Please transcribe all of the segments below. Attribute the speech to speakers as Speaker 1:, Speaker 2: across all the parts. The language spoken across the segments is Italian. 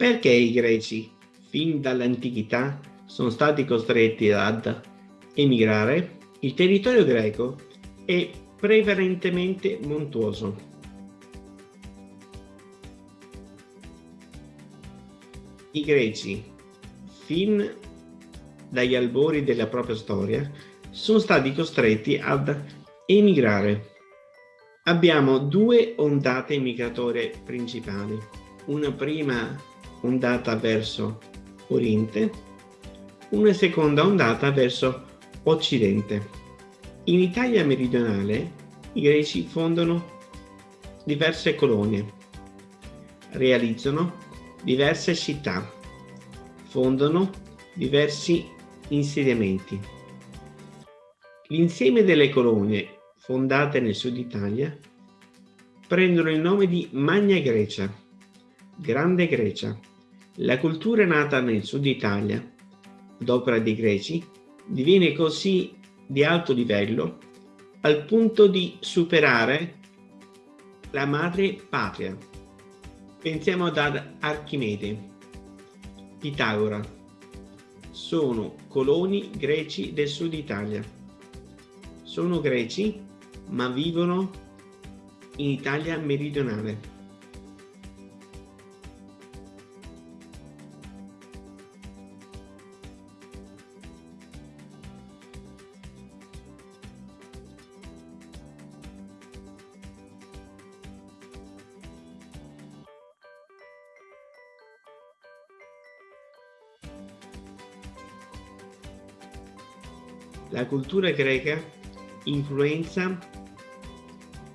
Speaker 1: Perché i greci, fin dall'antichità, sono stati costretti ad emigrare? Il territorio greco è prevalentemente montuoso. I greci, fin dagli albori della propria storia, sono stati costretti ad emigrare. Abbiamo due ondate migratorie principali. Una prima ondata verso oriente, una seconda ondata verso occidente. In Italia meridionale i greci fondano diverse colonie, realizzano diverse città, fondano diversi insediamenti. L'insieme delle colonie fondate nel sud Italia prendono il nome di Magna Grecia, Grande Grecia, la cultura nata nel sud Italia, d'opera dei greci, diviene così di alto livello al punto di superare la madre patria. Pensiamo ad Archimede, Pitagora. Sono coloni greci del sud Italia. Sono greci ma vivono in Italia meridionale. La cultura greca influenza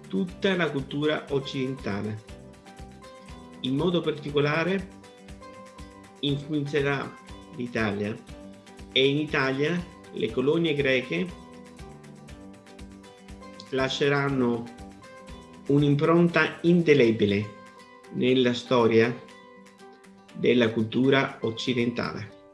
Speaker 1: tutta la cultura occidentale. In modo particolare influenzerà l'Italia e in Italia le colonie greche lasceranno un'impronta indelebile nella storia della cultura occidentale.